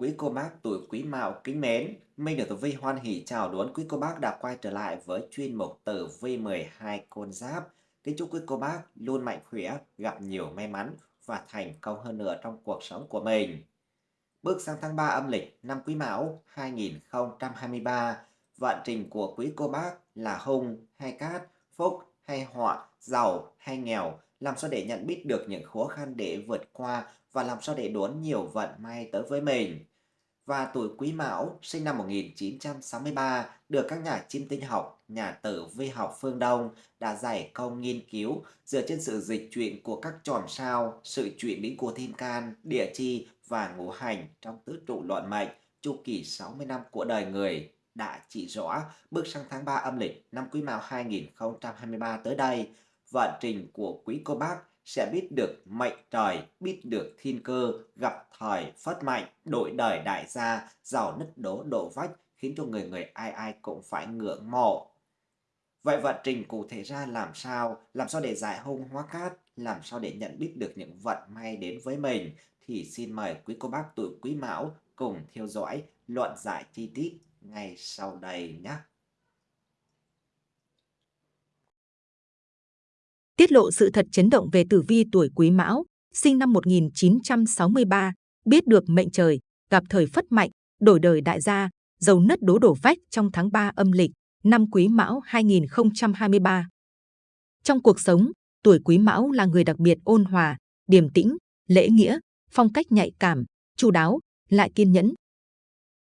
Quý cô bác tuổi Quý Mão kính mến, Minh được Tử Vi hoan hỷ chào đón quý cô bác đã quay trở lại với chuyên mục Tử Vi 12 con giáp. Kính chúc quý cô bác luôn mạnh khỏe, gặp nhiều may mắn và thành công hơn nữa trong cuộc sống của mình. Bước sang tháng 3 âm lịch năm Quý Mão 2023, vận trình của quý cô bác là hung hay cát, phúc hay họa, giàu hay nghèo, làm sao để nhận biết được những khó khăn để vượt qua và làm sao để đón nhiều vận may tới với mình. Và tuổi Quý Mão sinh năm 1963 được các nhà chiêm tinh học, nhà tử vi học phương Đông đã giải công nghiên cứu dựa trên sự dịch chuyển của các chòm sao, sự chuyển biến của thiên can, địa chi và ngũ hành trong tứ trụ luận mệnh chu kỳ 60 năm của đời người. Đã chỉ rõ bước sang tháng 3 âm lịch năm Quý Mão 2023 tới đây, vận trình của quý cô bác sẽ biết được mệnh trời, biết được thiên cơ, gặp thời phất mạnh, đổi đời đại gia, giàu nứt đố độ vách, khiến cho người người ai ai cũng phải ngưỡng mộ. Vậy vận trình cụ thể ra làm sao? Làm sao để giải hung hóa cát? Làm sao để nhận biết được những vận may đến với mình? Thì xin mời quý cô bác tuổi quý mão cùng theo dõi luận giải chi tiết ngay sau đây nhé. Tiết lộ sự thật chấn động về tử vi tuổi Quý Mão, sinh năm 1963, biết được mệnh trời, gặp thời phất mạnh, đổi đời đại gia, dầu nứt đố đổ vách trong tháng 3 âm lịch, năm Quý Mão 2023. Trong cuộc sống, tuổi Quý Mão là người đặc biệt ôn hòa, điềm tĩnh, lễ nghĩa, phong cách nhạy cảm, chu đáo, lại kiên nhẫn.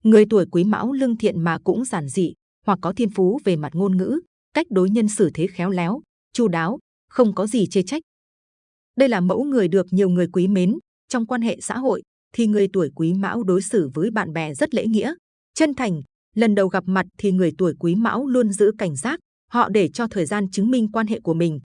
Người tuổi Quý Mão lương thiện mà cũng giản dị, hoặc có thiên phú về mặt ngôn ngữ, cách đối nhân xử thế khéo léo, chu đáo, không có gì chê trách. Đây là mẫu người được nhiều người quý mến. Trong quan hệ xã hội, thì người tuổi quý mão đối xử với bạn bè rất lễ nghĩa, chân thành. Lần đầu gặp mặt thì người tuổi quý mão luôn giữ cảnh giác, họ để cho thời gian chứng minh quan hệ của mình.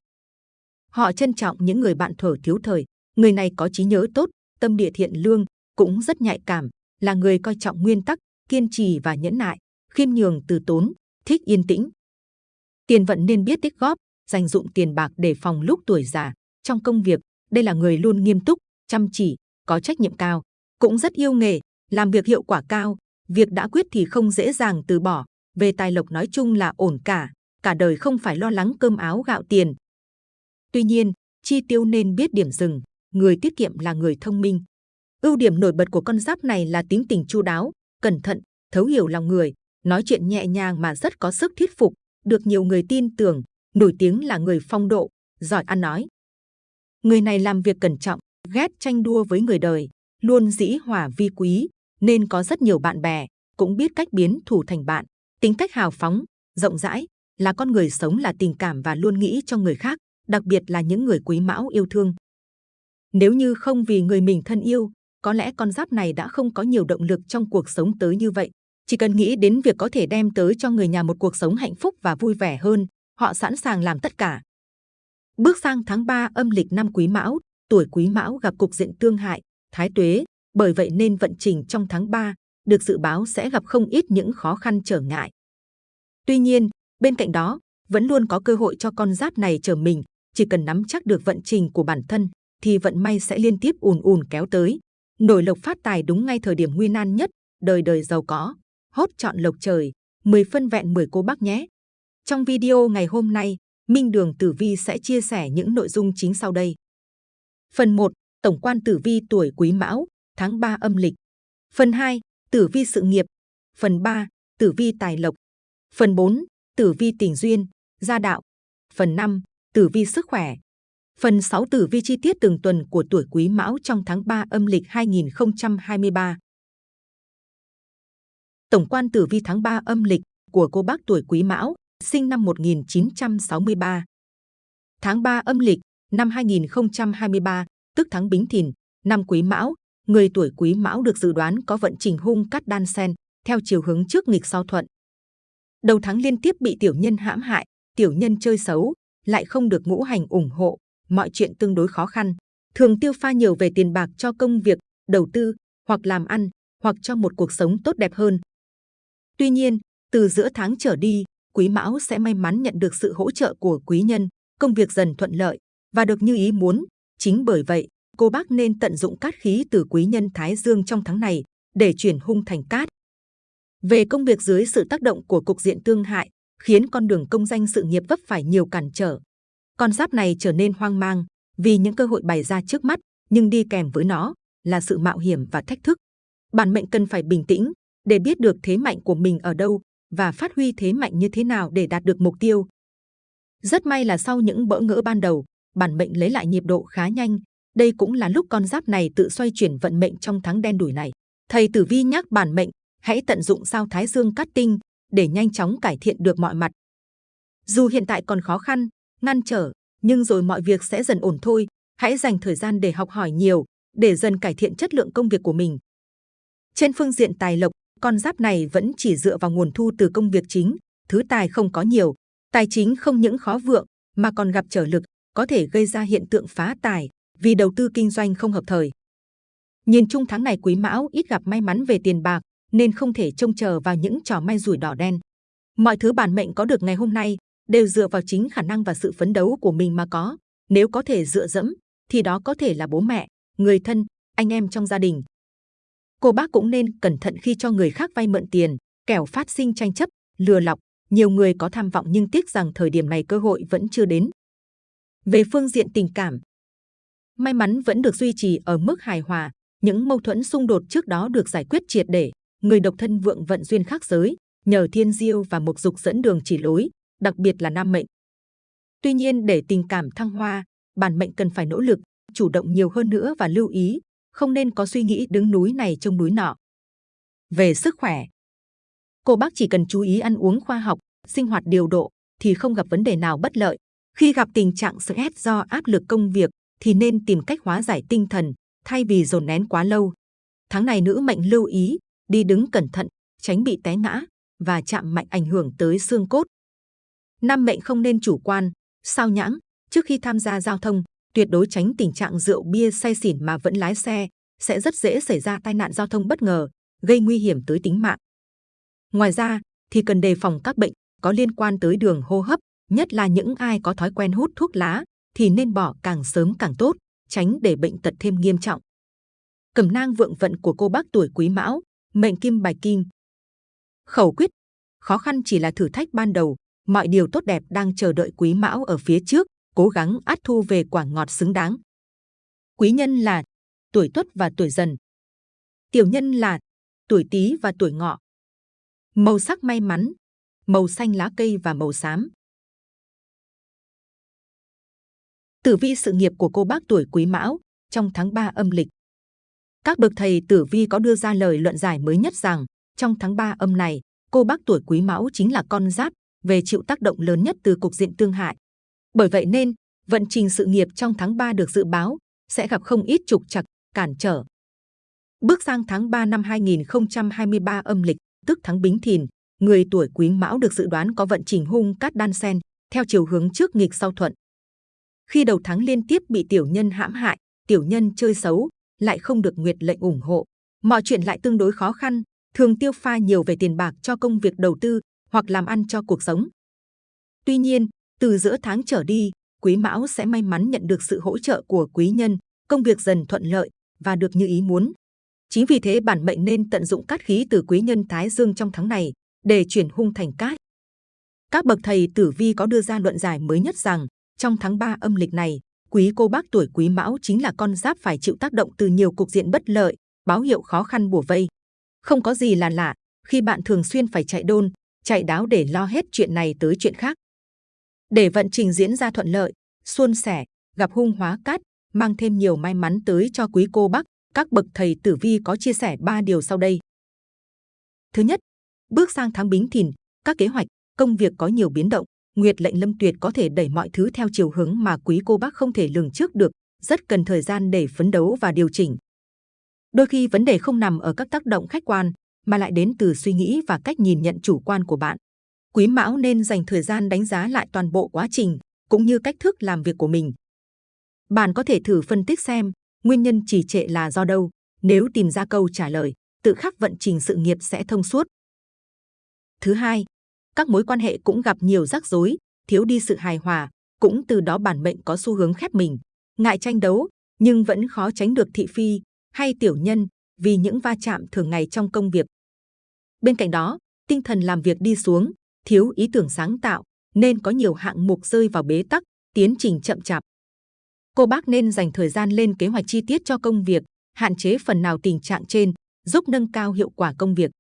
Họ trân trọng những người bạn thở thiếu thời, người này có trí nhớ tốt, tâm địa thiện lương, cũng rất nhạy cảm, là người coi trọng nguyên tắc, kiên trì và nhẫn nại, khiêm nhường từ tốn, thích yên tĩnh. Tiền vận nên biết tích góp, dành dụng tiền bạc để phòng lúc tuổi già. Trong công việc, đây là người luôn nghiêm túc, chăm chỉ, có trách nhiệm cao, cũng rất yêu nghề, làm việc hiệu quả cao. Việc đã quyết thì không dễ dàng từ bỏ. Về tài lộc nói chung là ổn cả, cả đời không phải lo lắng cơm áo gạo tiền. Tuy nhiên, chi tiêu nên biết điểm dừng, người tiết kiệm là người thông minh. Ưu điểm nổi bật của con giáp này là tính tình chu đáo, cẩn thận, thấu hiểu lòng người, nói chuyện nhẹ nhàng mà rất có sức thuyết phục, được nhiều người tin tưởng, nổi tiếng là người phong độ, giỏi ăn nói. Người này làm việc cẩn trọng, ghét tranh đua với người đời, luôn dĩ hòa vi quý, nên có rất nhiều bạn bè, cũng biết cách biến thù thành bạn. Tính cách hào phóng, rộng rãi, là con người sống là tình cảm và luôn nghĩ cho người khác, đặc biệt là những người quý mão yêu thương. Nếu như không vì người mình thân yêu, có lẽ con giáp này đã không có nhiều động lực trong cuộc sống tới như vậy. Chỉ cần nghĩ đến việc có thể đem tới cho người nhà một cuộc sống hạnh phúc và vui vẻ hơn, họ sẵn sàng làm tất cả. Bước sang tháng 3 âm lịch năm Quý Mão, tuổi Quý Mão gặp cục diện tương hại, thái tuế, bởi vậy nên vận trình trong tháng 3 được dự báo sẽ gặp không ít những khó khăn trở ngại. Tuy nhiên, bên cạnh đó, vẫn luôn có cơ hội cho con giáp này chờ mình, chỉ cần nắm chắc được vận trình của bản thân thì vận may sẽ liên tiếp ùn ùn kéo tới. Nổi lộc phát tài đúng ngay thời điểm nguy nan nhất, đời đời giàu có, hốt chọn lộc trời, 10 phân vẹn 10 cô bác nhé. Trong video ngày hôm nay, Minh Đường Tử Vi sẽ chia sẻ những nội dung chính sau đây. Phần 1. Tổng quan Tử Vi tuổi Quý Mão, tháng 3 âm lịch. Phần 2. Tử Vi sự nghiệp. Phần 3. Tử Vi tài lộc. Phần 4. Tử Vi tình duyên, gia đạo. Phần 5. Tử Vi sức khỏe. Phần 6 tử vi chi tiết từng tuần của tuổi Quý Mão trong tháng 3 âm lịch 2023. Tổng quan tử vi tháng 3 âm lịch của cô bác tuổi Quý Mão sinh năm 1963. Tháng 3 âm lịch năm 2023, tức tháng Bính Thìn, năm Quý Mão, người tuổi Quý Mão được dự đoán có vận trình hung cát đan sen theo chiều hướng trước nghịch sau thuận. Đầu tháng liên tiếp bị tiểu nhân hãm hại, tiểu nhân chơi xấu, lại không được ngũ hành ủng hộ, mọi chuyện tương đối khó khăn, thường tiêu pha nhiều về tiền bạc cho công việc, đầu tư hoặc làm ăn, hoặc cho một cuộc sống tốt đẹp hơn. Tuy nhiên, từ giữa tháng trở đi, Quý Mão sẽ may mắn nhận được sự hỗ trợ của quý nhân, công việc dần thuận lợi và được như ý muốn. Chính bởi vậy, cô bác nên tận dụng cát khí từ quý nhân Thái Dương trong tháng này để chuyển hung thành cát. Về công việc dưới sự tác động của cục diện tương hại, khiến con đường công danh sự nghiệp vấp phải nhiều cản trở. Con giáp này trở nên hoang mang vì những cơ hội bày ra trước mắt, nhưng đi kèm với nó là sự mạo hiểm và thách thức. Bản mệnh cần phải bình tĩnh để biết được thế mạnh của mình ở đâu và phát huy thế mạnh như thế nào để đạt được mục tiêu. Rất may là sau những bỡ ngỡ ban đầu, bản mệnh lấy lại nhịp độ khá nhanh. Đây cũng là lúc con giáp này tự xoay chuyển vận mệnh trong tháng đen đủi này. Thầy Tử Vi nhắc bản mệnh hãy tận dụng sao Thái Dương cắt tinh để nhanh chóng cải thiện được mọi mặt. Dù hiện tại còn khó khăn, ngăn trở, nhưng rồi mọi việc sẽ dần ổn thôi. Hãy dành thời gian để học hỏi nhiều, để dần cải thiện chất lượng công việc của mình. Trên phương diện tài lộc, con giáp này vẫn chỉ dựa vào nguồn thu từ công việc chính, thứ tài không có nhiều, tài chính không những khó vượng mà còn gặp trở lực, có thể gây ra hiện tượng phá tài vì đầu tư kinh doanh không hợp thời. Nhìn chung tháng này Quý Mão ít gặp may mắn về tiền bạc nên không thể trông chờ vào những trò may rủi đỏ đen. Mọi thứ bản mệnh có được ngày hôm nay đều dựa vào chính khả năng và sự phấn đấu của mình mà có. Nếu có thể dựa dẫm thì đó có thể là bố mẹ, người thân, anh em trong gia đình. Cô bác cũng nên cẩn thận khi cho người khác vay mượn tiền, kẻo phát sinh tranh chấp, lừa lọc. Nhiều người có tham vọng nhưng tiếc rằng thời điểm này cơ hội vẫn chưa đến. Về phương diện tình cảm, may mắn vẫn được duy trì ở mức hài hòa. Những mâu thuẫn xung đột trước đó được giải quyết triệt để. Người độc thân vượng vận duyên khác giới, nhờ thiên diêu và mục dục dẫn đường chỉ lối, đặc biệt là nam mệnh. Tuy nhiên để tình cảm thăng hoa, bản mệnh cần phải nỗ lực, chủ động nhiều hơn nữa và lưu ý, không nên có suy nghĩ đứng núi này trông núi nọ. Về sức khỏe, cô bác chỉ cần chú ý ăn uống khoa học, sinh hoạt điều độ thì không gặp vấn đề nào bất lợi. Khi gặp tình trạng stress do áp lực công việc thì nên tìm cách hóa giải tinh thần thay vì dồn nén quá lâu. Tháng này nữ mệnh lưu ý đi đứng cẩn thận, tránh bị té ngã và chạm mạnh ảnh hưởng tới xương cốt. Nam mệnh không nên chủ quan, sao nhãng trước khi tham gia giao thông, tuyệt đối tránh tình trạng rượu bia say xỉn mà vẫn lái xe, sẽ rất dễ xảy ra tai nạn giao thông bất ngờ, gây nguy hiểm tới tính mạng. Ngoài ra, thì cần đề phòng các bệnh có liên quan tới đường hô hấp, nhất là những ai có thói quen hút thuốc lá thì nên bỏ càng sớm càng tốt, tránh để bệnh tật thêm nghiêm trọng. Cẩm nang vượng vận của cô bác tuổi Quý Mão, mệnh kim bài kim. Khẩu quyết, khó khăn chỉ là thử thách ban đầu, mọi điều tốt đẹp đang chờ đợi Quý Mão ở phía trước, cố gắng át thu về quả ngọt xứng đáng. Quý nhân là tuổi Tuất và tuổi Dần. Tiểu nhân là tuổi Tý và tuổi Ngọ. Màu sắc may mắn, màu xanh lá cây và màu xám. Tử vi sự nghiệp của cô bác tuổi Quý Mão trong tháng 3 âm lịch. Các bậc thầy tử vi có đưa ra lời luận giải mới nhất rằng trong tháng 3 âm này, cô bác tuổi Quý Mão chính là con giáp về chịu tác động lớn nhất từ cục diện tương hại. Bởi vậy nên, vận trình sự nghiệp trong tháng 3 được dự báo sẽ gặp không ít trục trặc, cản trở. Bước sang tháng 3 năm 2023 âm lịch, tức tháng Bính Thìn, người tuổi Quý Mão được dự đoán có vận trình hung cát đan sen theo chiều hướng trước nghịch sau thuận. Khi đầu tháng liên tiếp bị tiểu nhân hãm hại, tiểu nhân chơi xấu, lại không được nguyệt lệnh ủng hộ, mọi chuyện lại tương đối khó khăn, thường tiêu pha nhiều về tiền bạc cho công việc đầu tư hoặc làm ăn cho cuộc sống. Tuy nhiên, từ giữa tháng trở đi, Quý Mão sẽ may mắn nhận được sự hỗ trợ của quý nhân, công việc dần thuận lợi và được như ý muốn. Chính vì thế bản mệnh nên tận dụng cát khí từ quý nhân Thái Dương trong tháng này để chuyển hung thành cát. Các bậc thầy tử vi có đưa ra luận giải mới nhất rằng trong tháng 3 âm lịch này, quý cô bác tuổi quý mão chính là con giáp phải chịu tác động từ nhiều cục diện bất lợi, báo hiệu khó khăn bùa vây. Không có gì là lạ khi bạn thường xuyên phải chạy đôn, chạy đáo để lo hết chuyện này tới chuyện khác. Để vận trình diễn ra thuận lợi, suôn sẻ, gặp hung hóa cát, mang thêm nhiều may mắn tới cho quý cô bác, các bậc thầy tử vi có chia sẻ ba điều sau đây. Thứ nhất, bước sang tháng Bính Thìn, các kế hoạch, công việc có nhiều biến động, Nguyệt lệnh lâm tuyệt có thể đẩy mọi thứ theo chiều hướng mà quý cô bác không thể lường trước được, rất cần thời gian để phấn đấu và điều chỉnh. Đôi khi vấn đề không nằm ở các tác động khách quan, mà lại đến từ suy nghĩ và cách nhìn nhận chủ quan của bạn. Quý Mão nên dành thời gian đánh giá lại toàn bộ quá trình, cũng như cách thức làm việc của mình. Bạn có thể thử phân tích xem nguyên nhân trì trệ là do đâu. Nếu tìm ra câu trả lời, tự khắc vận trình sự nghiệp sẽ thông suốt. Thứ hai, các mối quan hệ cũng gặp nhiều rắc rối, thiếu đi sự hài hòa, cũng từ đó bản mệnh có xu hướng khép mình, ngại tranh đấu, nhưng vẫn khó tránh được thị phi hay tiểu nhân, vì những va chạm thường ngày trong công việc. Bên cạnh đó, tinh thần làm việc đi xuống, thiếu ý tưởng sáng tạo, nên có nhiều hạng mục rơi vào bế tắc, tiến trình chậm chạp. Cô bác nên dành thời gian lên kế hoạch chi tiết cho công việc, hạn chế phần nào tình trạng trên, giúp nâng cao hiệu quả công việc.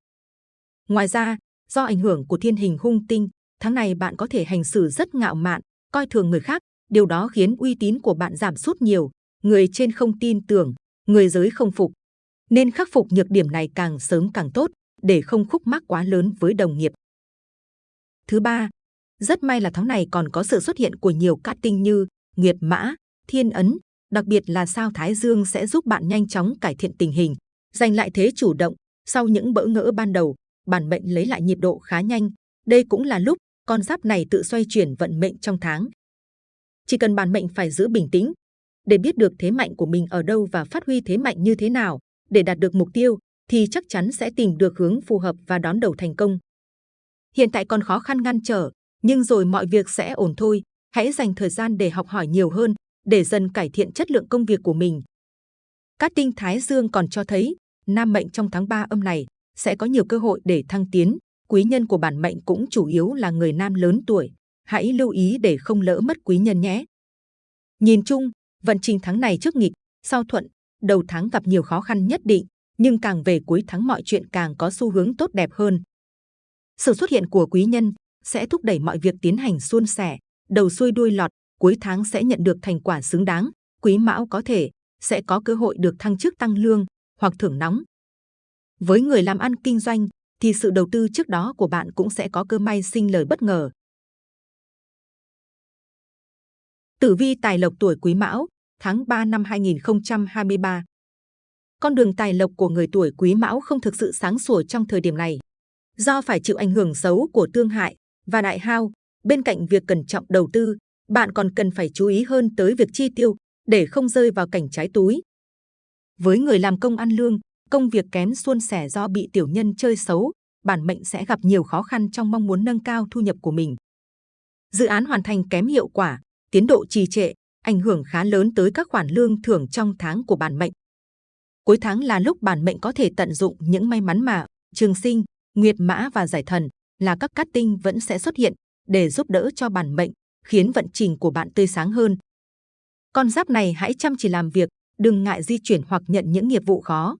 Ngoài ra, do ảnh hưởng của thiên hình hung tinh, tháng này bạn có thể hành xử rất ngạo mạn, coi thường người khác, điều đó khiến uy tín của bạn giảm sút nhiều, người trên không tin tưởng, người dưới không phục. Nên khắc phục nhược điểm này càng sớm càng tốt, để không khúc mắc quá lớn với đồng nghiệp. Thứ ba, rất may là tháng này còn có sự xuất hiện của nhiều cát tinh như Nguyệt Mã, Thiên Ấn, đặc biệt là sao Thái Dương sẽ giúp bạn nhanh chóng cải thiện tình hình, giành lại thế chủ động. Sau những bỡ ngỡ ban đầu, bản mệnh lấy lại nhịp độ khá nhanh. Đây cũng là lúc con giáp này tự xoay chuyển vận mệnh trong tháng. Chỉ cần bản mệnh phải giữ bình tĩnh, để biết được thế mạnh của mình ở đâu và phát huy thế mạnh như thế nào để đạt được mục tiêu, thì chắc chắn sẽ tìm được hướng phù hợp và đón đầu thành công. Hiện tại còn khó khăn ngăn trở, nhưng rồi mọi việc sẽ ổn thôi. Hãy dành thời gian để học hỏi nhiều hơn, để dần cải thiện chất lượng công việc của mình. Cát tinh Thái Dương còn cho thấy, nam mệnh trong tháng 3 âm này sẽ có nhiều cơ hội để thăng tiến. Quý nhân của bản mệnh cũng chủ yếu là người nam lớn tuổi. Hãy lưu ý để không lỡ mất quý nhân nhé. Nhìn chung, vận trình tháng này trước nghịch, sau thuận, đầu tháng gặp nhiều khó khăn nhất định, nhưng càng về cuối tháng mọi chuyện càng có xu hướng tốt đẹp hơn. Sự xuất hiện của quý nhân sẽ thúc đẩy mọi việc tiến hành suôn sẻ, đầu xuôi đuôi lọt, cuối tháng sẽ nhận được thành quả xứng đáng. Quý mão có thể sẽ có cơ hội được thăng chức tăng lương hoặc thưởng nóng. Với người làm ăn kinh doanh thì sự đầu tư trước đó của bạn cũng sẽ có cơ may sinh lời bất ngờ. Tử vi tài lộc tuổi Quý Mão, tháng 3 năm 2023. Con đường tài lộc của người tuổi Quý Mão không thực sự sáng sủa trong thời điểm này. Do phải chịu ảnh hưởng xấu của tương hại và đại hao, bên cạnh việc cẩn trọng đầu tư, bạn còn cần phải chú ý hơn tới việc chi tiêu để không rơi vào cảnh trái túi. Với người làm công ăn lương, công việc kém suôn sẻ do bị tiểu nhân chơi xấu, bản mệnh sẽ gặp nhiều khó khăn trong mong muốn nâng cao thu nhập của mình. Dự án hoàn thành kém hiệu quả, tiến độ trì trệ, ảnh hưởng khá lớn tới các khoản lương thưởng trong tháng của bản mệnh. Cuối tháng là lúc bản mệnh có thể tận dụng những may mắn mà trường sinh, nguyệt mã và giải thần là các cát tinh vẫn sẽ xuất hiện để giúp đỡ cho bản mệnh, khiến vận trình của bạn tươi sáng hơn. Con giáp này hãy chăm chỉ làm việc, đừng ngại di chuyển hoặc nhận những nghiệp vụ khó.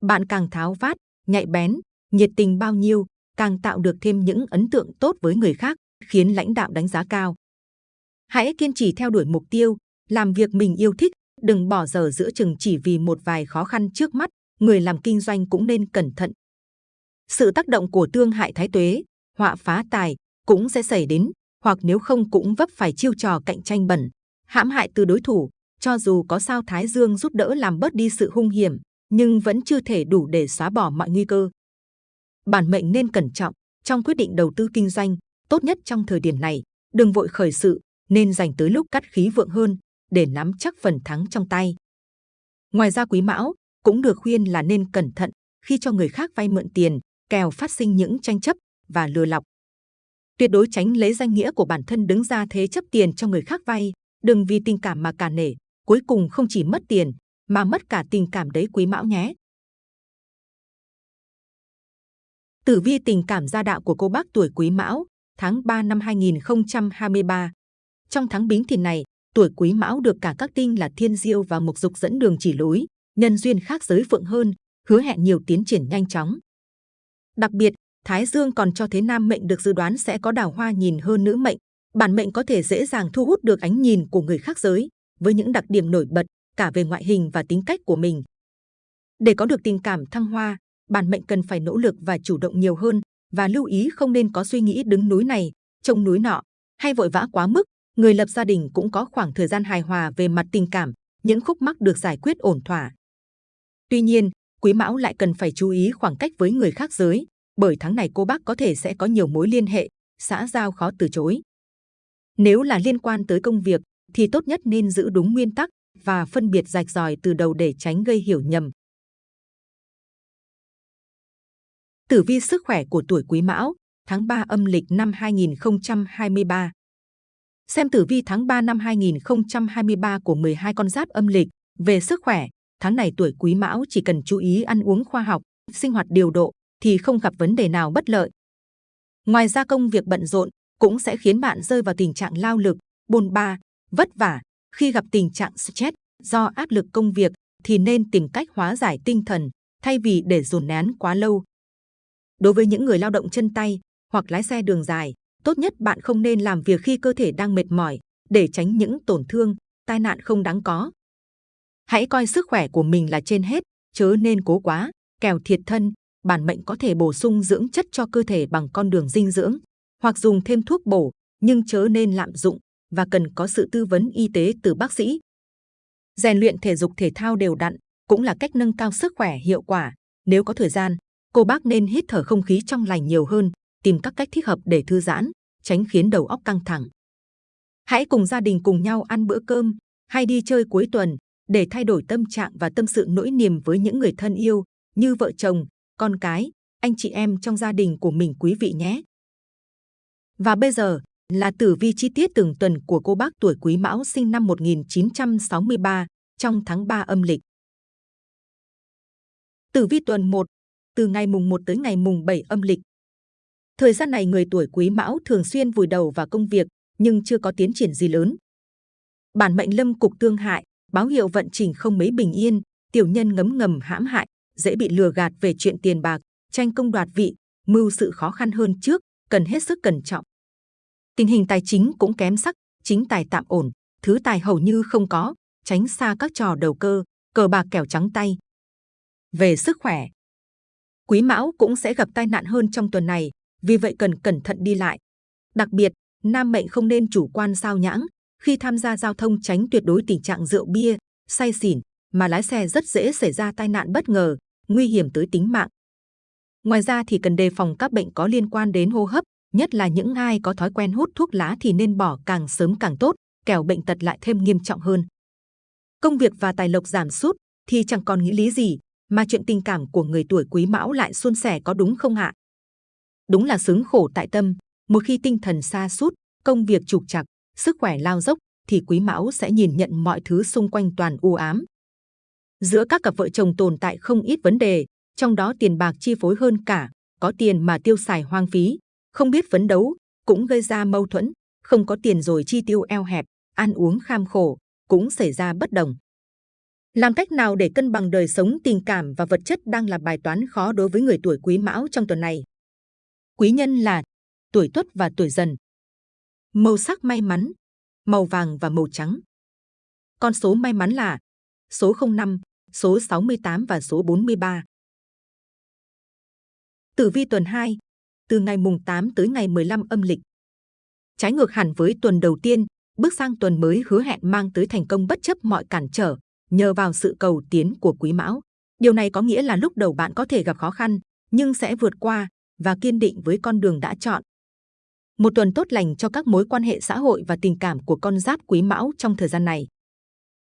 Bạn càng tháo vát, nhạy bén, nhiệt tình bao nhiêu, càng tạo được thêm những ấn tượng tốt với người khác, khiến lãnh đạo đánh giá cao. Hãy kiên trì theo đuổi mục tiêu, làm việc mình yêu thích, đừng bỏ giờ giữa chừng chỉ vì một vài khó khăn trước mắt. Người làm kinh doanh cũng nên cẩn thận. Sự tác động của tương hại thái tuế, họa phá tài cũng sẽ xảy đến, hoặc nếu không cũng vấp phải chiêu trò cạnh tranh bẩn, hãm hại từ đối thủ. Cho dù có sao Thái Dương giúp đỡ làm bớt đi sự hung hiểm, nhưng vẫn chưa thể đủ để xóa bỏ mọi nguy cơ. Bản mệnh nên cẩn trọng trong quyết định đầu tư kinh doanh, tốt nhất trong thời điểm này, đừng vội khởi sự, nên dành tới lúc cắt khí vượng hơn để nắm chắc phần thắng trong tay. Ngoài ra quý mão cũng được khuyên là nên cẩn thận khi cho người khác vay mượn tiền, kèo phát sinh những tranh chấp và lừa lọc. Tuyệt đối tránh lấy danh nghĩa của bản thân đứng ra thế chấp tiền cho người khác vay, đừng vì tình cảm mà cả nể, cuối cùng không chỉ mất tiền mà mất cả tình cảm đấy quý mão nhé. Tử vi tình cảm gia đạo của cô bác tuổi Quý Mão, tháng 3 năm 2023. Trong tháng Bính Thìn này, tuổi Quý Mão được cả các tinh là Thiên Diêu và Mộc Dục dẫn đường chỉ lối, nhân duyên khác giới phượng hơn, hứa hẹn nhiều tiến triển nhanh chóng. Đặc biệt, Thái Dương còn cho thấy nam mệnh được dự đoán sẽ có đào hoa nhìn hơn nữ mệnh. Bản mệnh có thể dễ dàng thu hút được ánh nhìn của người khác giới, với những đặc điểm nổi bật cả về ngoại hình và tính cách của mình. Để có được tình cảm thăng hoa, bản mệnh cần phải nỗ lực và chủ động nhiều hơn và lưu ý không nên có suy nghĩ đứng núi này, trông núi nọ, hay vội vã quá mức. Người lập gia đình cũng có khoảng thời gian hài hòa về mặt tình cảm, những khúc mắc được giải quyết ổn thỏa. Tuy nhiên, Quý Mão lại cần phải chú ý khoảng cách với người khác giới, bởi tháng này cô bác có thể sẽ có nhiều mối liên hệ, xã giao khó từ chối. Nếu là liên quan tới công việc, thì tốt nhất nên giữ đúng nguyên tắc và phân biệt rạch ròi từ đầu để tránh gây hiểu nhầm. Tử vi sức khỏe của tuổi Quý Mão, tháng 3 âm lịch năm 2023. Xem tử vi tháng 3 năm 2023 của 12 con giáp âm lịch về sức khỏe, tháng này tuổi Quý Mão chỉ cần chú ý ăn uống khoa học, sinh hoạt điều độ thì không gặp vấn đề nào bất lợi. Ngoài ra công việc bận rộn cũng sẽ khiến bạn rơi vào tình trạng lao lực, bôn ba, vất vả. Khi gặp tình trạng stress do áp lực công việc thì nên tìm cách hóa giải tinh thần thay vì để dồn nén quá lâu. Đối với những người lao động chân tay hoặc lái xe đường dài, tốt nhất bạn không nên làm việc khi cơ thể đang mệt mỏi để tránh những tổn thương, tai nạn không đáng có. Hãy coi sức khỏe của mình là trên hết, chớ nên cố quá, kẻo thiệt thân. Bản mệnh có thể bổ sung dưỡng chất cho cơ thể bằng con đường dinh dưỡng, hoặc dùng thêm thuốc bổ, nhưng chớ nên lạm dụng và cần có sự tư vấn y tế từ bác sĩ. Rèn luyện thể dục thể thao đều đặn cũng là cách nâng cao sức khỏe hiệu quả. Nếu có thời gian, cô bác nên hít thở không khí trong lành nhiều hơn, tìm các cách thích hợp để thư giãn, tránh khiến đầu óc căng thẳng. Hãy cùng gia đình cùng nhau ăn bữa cơm hay đi chơi cuối tuần để thay đổi tâm trạng và tâm sự nỗi niềm với những người thân yêu như vợ chồng, con cái, anh chị em trong gia đình của mình quý vị nhé. Và bây giờ là tử vi chi tiết từng tuần của cô bác tuổi Quý Mão sinh năm 1963 trong tháng 3 âm lịch. Tử vi tuần 1, từ ngày mùng 1 tới ngày mùng 7 âm lịch. Thời gian này người tuổi Quý Mão thường xuyên vùi đầu vào công việc nhưng chưa có tiến triển gì lớn. Bản mệnh lâm cục tương hại, báo hiệu vận trình không mấy bình yên, tiểu nhân ngấm ngầm hãm hại, dễ bị lừa gạt về chuyện tiền bạc, tranh công đoạt vị, mưu sự khó khăn hơn trước, cần hết sức cẩn trọng. Tình hình tài chính cũng kém sắc, chính tài tạm ổn, thứ tài hầu như không có, tránh xa các trò đầu cơ, cờ bạc kẻo trắng tay. Về sức khỏe, Quý Mão cũng sẽ gặp tai nạn hơn trong tuần này, vì vậy cần cẩn thận đi lại. Đặc biệt, nam mệnh không nên chủ quan sao nhãng khi tham gia giao thông tránh tuyệt đối tình trạng rượu bia, say xỉn mà lái xe rất dễ xảy ra tai nạn bất ngờ, nguy hiểm tới tính mạng. Ngoài ra thì cần đề phòng các bệnh có liên quan đến hô hấp, nhất là những ai có thói quen hút thuốc lá thì nên bỏ càng sớm càng tốt, kẻo bệnh tật lại thêm nghiêm trọng hơn. Công việc và tài lộc giảm sút thì chẳng còn nghĩ lý gì, mà chuyện tình cảm của người tuổi Quý Mão lại suôn sẻ có đúng không ạ? Đúng là sướng khổ tại tâm, một khi tinh thần xa sút công việc trục trặc, sức khỏe lao dốc, thì Quý Mão sẽ nhìn nhận mọi thứ xung quanh toàn u ám. Giữa các cặp vợ chồng tồn tại không ít vấn đề, trong đó tiền bạc chi phối hơn cả, có tiền mà tiêu xài hoang phí, không biết phấn đấu, cũng gây ra mâu thuẫn, không có tiền rồi chi tiêu eo hẹp, ăn uống kham khổ, cũng xảy ra bất đồng. Làm cách nào để cân bằng đời sống tình cảm và vật chất đang là bài toán khó đối với người tuổi Quý Mão trong tuần này. Quý nhân là tuổi Tuất và tuổi Dần. Màu sắc may mắn, màu vàng và màu trắng. Con số may mắn là số 05, số 68 và số 43. Tử vi tuần 2, từ ngày mùng 8 tới ngày 15 âm lịch. Trái ngược hẳn với tuần đầu tiên, bước sang tuần mới hứa hẹn mang tới thành công bất chấp mọi cản trở, nhờ vào sự cầu tiến của Quý Mão. Điều này có nghĩa là lúc đầu bạn có thể gặp khó khăn, nhưng sẽ vượt qua và kiên định với con đường đã chọn. Một tuần tốt lành cho các mối quan hệ xã hội và tình cảm của con giáp Quý Mão trong thời gian này.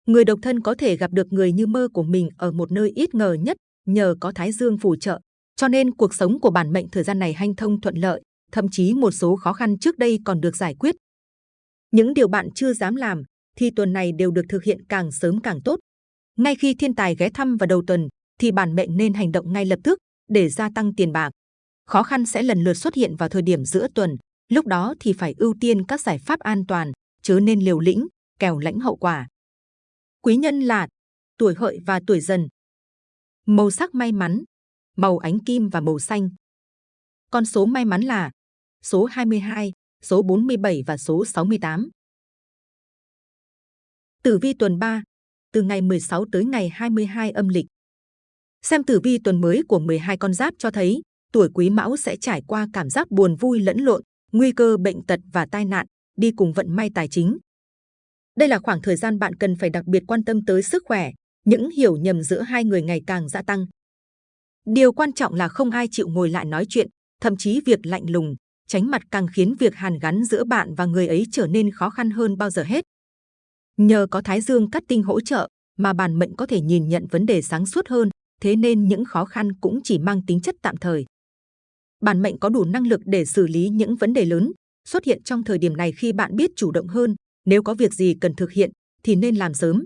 Người độc thân có thể gặp được người như mơ của mình ở một nơi ít ngờ nhất nhờ có Thái Dương phù trợ, cho nên cuộc sống của bản mệnh thời gian này hanh thông thuận lợi, thậm chí một số khó khăn trước đây còn được giải quyết. Những điều bạn chưa dám làm thì tuần này đều được thực hiện càng sớm càng tốt. Ngay khi thiên tài ghé thăm vào đầu tuần thì bản mệnh nên hành động ngay lập tức để gia tăng tiền bạc. Khó khăn sẽ lần lượt xuất hiện vào thời điểm giữa tuần, lúc đó thì phải ưu tiên các giải pháp an toàn, chớ nên liều lĩnh, kèo lãnh hậu quả. Quý nhân là tuổi hợi và tuổi dần. Màu sắc may mắn, màu ánh kim và màu xanh. Con số may mắn là số 22, số 47 và số 68. Tử vi tuần 3, từ ngày 16 tới ngày 22 âm lịch. Xem tử vi tuần mới của 12 con giáp cho thấy, tuổi Quý Mão sẽ trải qua cảm giác buồn vui lẫn lộn, nguy cơ bệnh tật và tai nạn, đi cùng vận may tài chính. Đây là khoảng thời gian bạn cần phải đặc biệt quan tâm tới sức khỏe, những hiểu nhầm giữa hai người ngày càng gia tăng. Điều quan trọng là không ai chịu ngồi lại nói chuyện, thậm chí việc lạnh lùng, tránh mặt càng khiến việc hàn gắn giữa bạn và người ấy trở nên khó khăn hơn bao giờ hết. Nhờ có Thái Dương cắt tinh hỗ trợ mà bản mệnh có thể nhìn nhận vấn đề sáng suốt hơn, thế nên những khó khăn cũng chỉ mang tính chất tạm thời. Bản mệnh có đủ năng lực để xử lý những vấn đề lớn, xuất hiện trong thời điểm này khi bạn biết chủ động hơn, nếu có việc gì cần thực hiện thì nên làm sớm.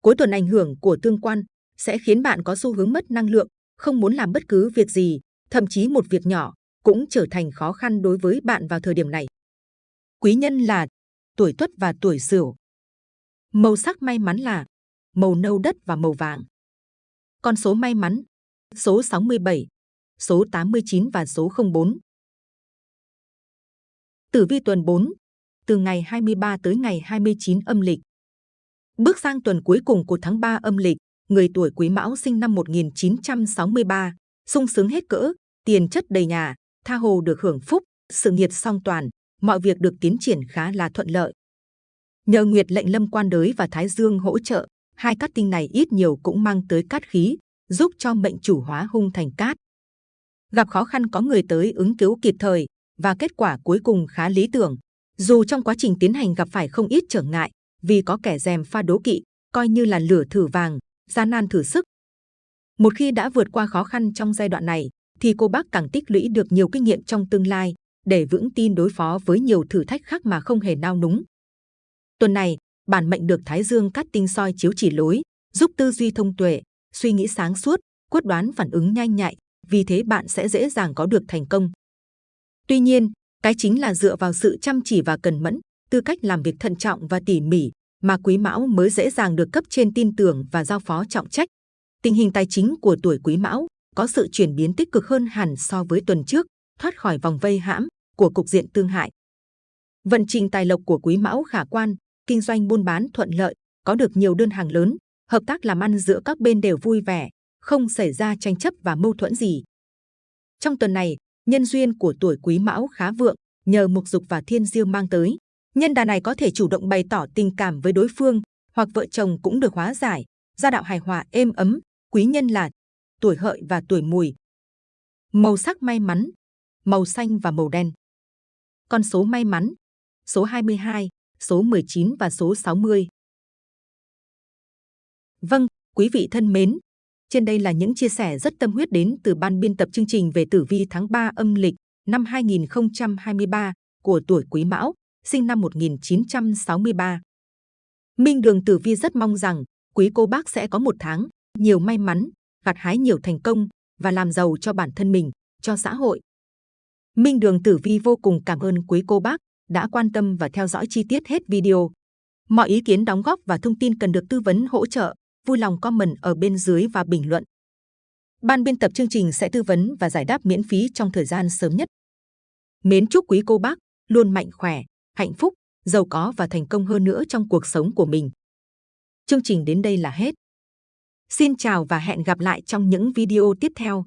Cuối tuần ảnh hưởng của tương quan sẽ khiến bạn có xu hướng mất năng lượng, không muốn làm bất cứ việc gì, thậm chí một việc nhỏ cũng trở thành khó khăn đối với bạn vào thời điểm này. Quý nhân là tuổi Tuất và tuổi Sửu. Màu sắc may mắn là màu nâu đất và màu vàng. Con số may mắn số 67, số 89 và số 04. Tử vi tuần 4, từ ngày 23 tới ngày 29 âm lịch. Bước sang tuần cuối cùng của tháng 3 âm lịch, người tuổi Quý Mão sinh năm 1963, sung sướng hết cỡ, tiền chất đầy nhà, tha hồ được hưởng phúc, sự nghiệp song toàn, mọi việc được tiến triển khá là thuận lợi. Nhờ Nguyệt lệnh lâm quan đới và Thái Dương hỗ trợ, hai cát tinh này ít nhiều cũng mang tới cát khí, giúp cho mệnh chủ hóa hung thành cát. Gặp khó khăn có người tới ứng cứu kịp thời và kết quả cuối cùng khá lý tưởng. Dù trong quá trình tiến hành gặp phải không ít trở ngại, vì có kẻ dèm pha đố kỵ, coi như là lửa thử vàng, gian nan thử sức. Một khi đã vượt qua khó khăn trong giai đoạn này, thì cô bác càng tích lũy được nhiều kinh nghiệm trong tương lai để vững tin đối phó với nhiều thử thách khác mà không hề nao núng. Tuần này, bản mệnh được Thái Dương cắt tinh soi chiếu chỉ lối, giúp tư duy thông tuệ, suy nghĩ sáng suốt, quyết đoán phản ứng nhanh nhạy, vì thế bạn sẽ dễ dàng có được thành công. Tuy nhiên, cái chính là dựa vào sự chăm chỉ và cần mẫn, tư cách làm việc thận trọng và tỉ mỉ mà Quý Mão mới dễ dàng được cấp trên tin tưởng và giao phó trọng trách. Tình hình tài chính của tuổi Quý Mão có sự chuyển biến tích cực hơn hẳn so với tuần trước, thoát khỏi vòng vây hãm của cục diện tương hại. Vận trình tài lộc của Quý Mão khả quan, kinh doanh buôn bán thuận lợi, có được nhiều đơn hàng lớn, hợp tác làm ăn giữa các bên đều vui vẻ, không xảy ra tranh chấp và mâu thuẫn gì. Trong tuần này, nhân duyên của tuổi Quý Mão khá vượng, nhờ mục dục và thiên diêu mang tới. Nhân đà này có thể chủ động bày tỏ tình cảm với đối phương, hoặc vợ chồng cũng được hóa giải, gia đạo hài hòa êm ấm. Quý nhân là tuổi hợi và tuổi mùi. Màu sắc may mắn, màu xanh và màu đen. Con số may mắn, số 22, số 19 và số 60. Vâng, quý vị thân mến, trên đây là những chia sẻ rất tâm huyết đến từ ban biên tập chương trình về tử vi tháng 3 âm lịch năm 2023 của tuổi Quý Mão, sinh năm 1963. Minh Đường Tử Vi rất mong rằng quý cô bác sẽ có một tháng nhiều may mắn, gặt hái nhiều thành công và làm giàu cho bản thân mình, cho xã hội. Minh Đường Tử Vi vô cùng cảm ơn quý cô bác đã quan tâm và theo dõi chi tiết hết video. Mọi ý kiến đóng góp và thông tin cần được tư vấn hỗ trợ, vui lòng comment ở bên dưới và bình luận. Ban biên tập chương trình sẽ tư vấn và giải đáp miễn phí trong thời gian sớm nhất. Mến chúc quý cô bác luôn mạnh khỏe, hạnh phúc, giàu có và thành công hơn nữa trong cuộc sống của mình. Chương trình đến đây là hết. Xin chào và hẹn gặp lại trong những video tiếp theo.